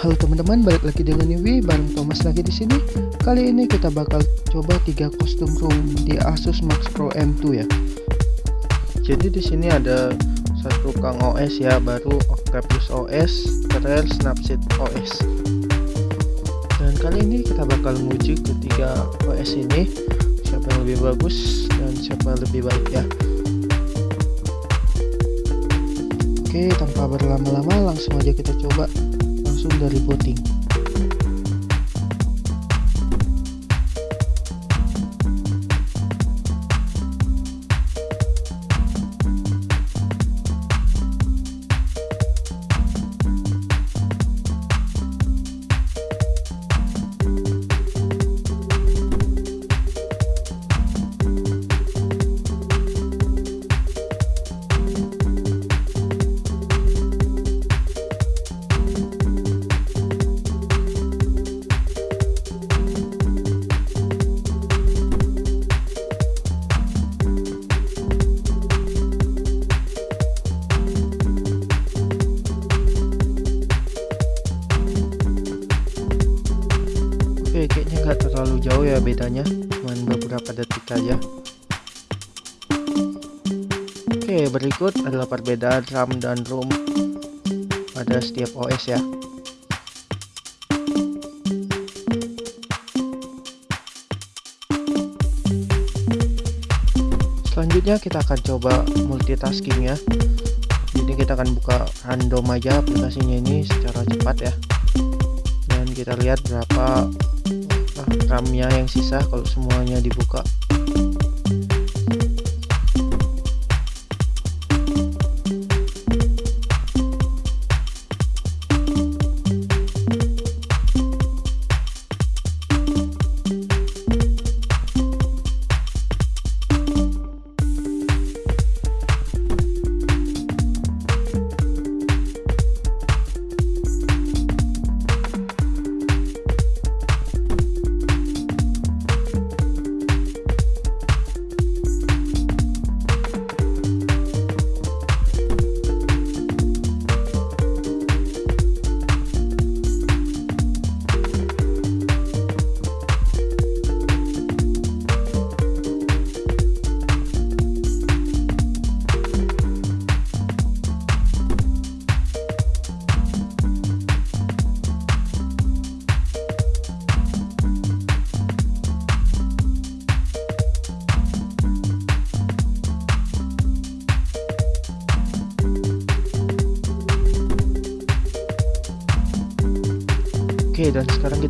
Halo teman-teman, balik lagi dengan Yui bareng Thomas lagi di sini. Kali ini kita bakal coba tiga kostum room di Asus Max Pro M2 ya. Jadi di sini ada satu Kang OS ya, baru Octavius OS, Rare Snapseed OS. Dan kali ini kita bakal menguji ketiga OS ini, siapa yang lebih bagus dan siapa yang lebih baik ya. Oke, tanpa berlama-lama langsung aja kita coba langsung dari voting bedanya cuman beberapa detik aja. Oke berikut adalah perbedaan RAM dan ROM pada setiap OS ya. Selanjutnya kita akan coba multitasking ya. Jadi kita akan buka random aja aplikasinya ini secara cepat ya. Dan kita lihat berapa RAM-nya yang sisa kalau semuanya dibuka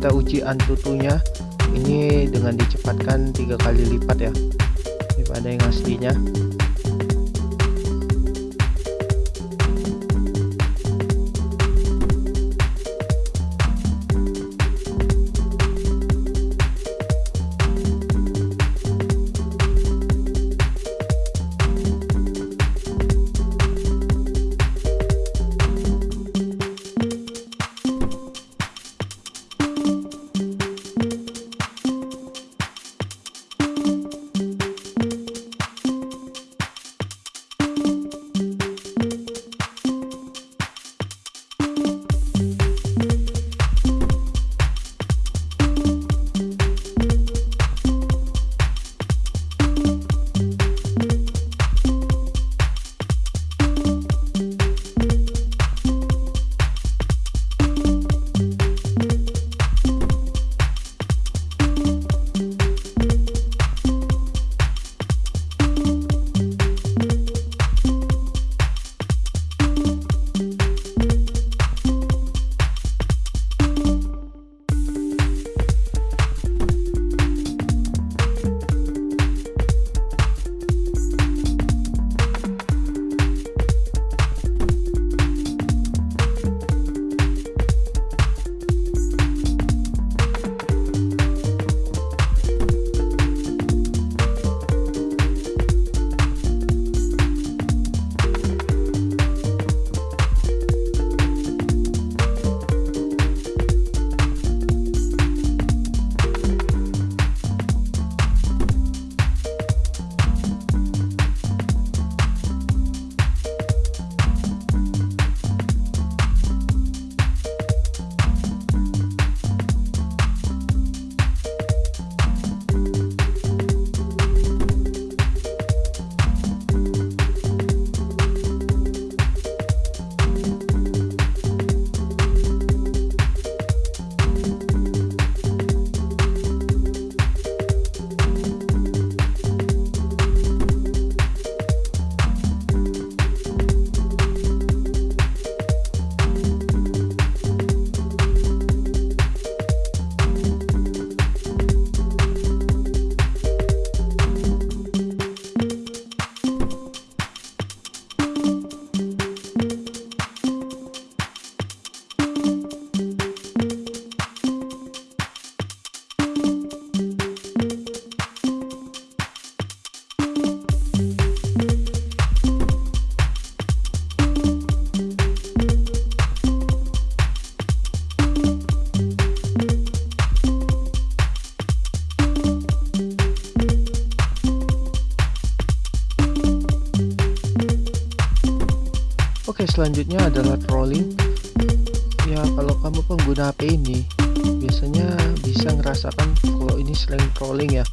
kita uji antutunya. Ini dengan dicepatkan tiga kali lipat ya. Daripada yang aslinya selanjutnya adalah trolling. Ya kalau kamu pengguna HP ini biasanya bisa ngerasakan kalau ini sering trolling ya.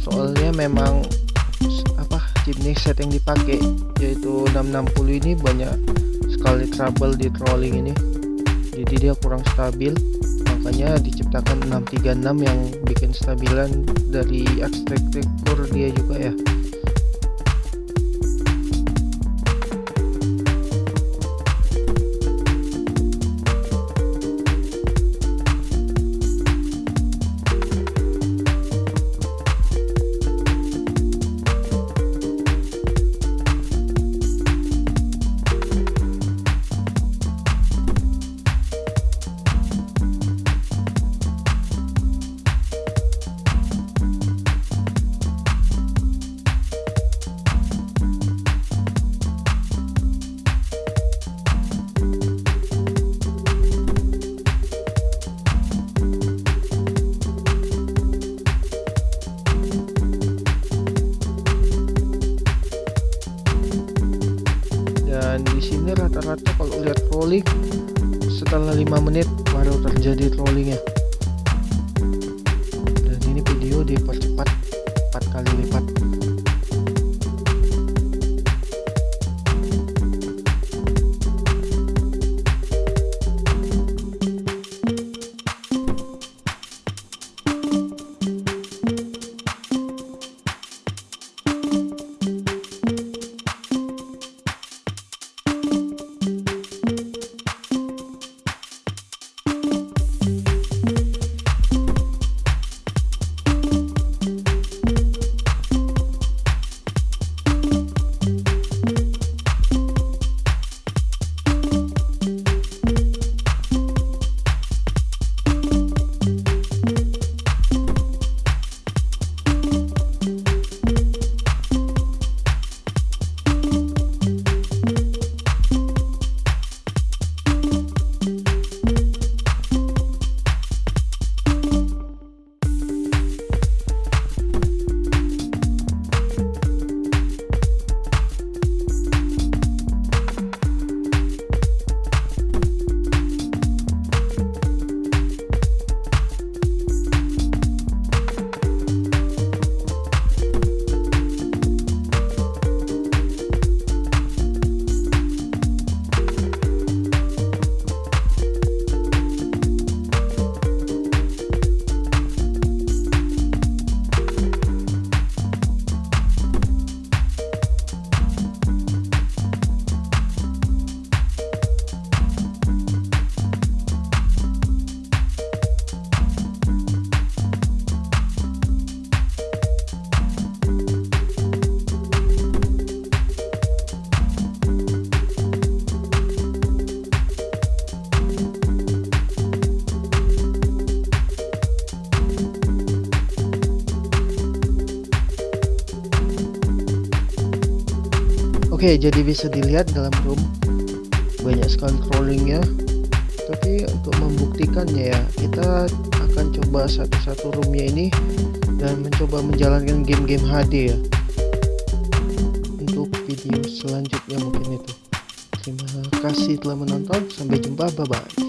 Soalnya memang apa jenis set yang dipakai yaitu 660 ini banyak sekali trouble di trolling ini. Jadi dia kurang stabil makanya diciptakan 636 yang bikin stabilan dari arsitektur dia juga ya dipercepat Oke, jadi bisa dilihat dalam room banyak sekali trollingnya. Tapi untuk membuktikannya ya, kita akan coba satu-satu roomnya ini dan mencoba menjalankan game-game HD ya. Untuk video selanjutnya mungkin itu. Terima kasih telah menonton. Sampai jumpa. Bye bye.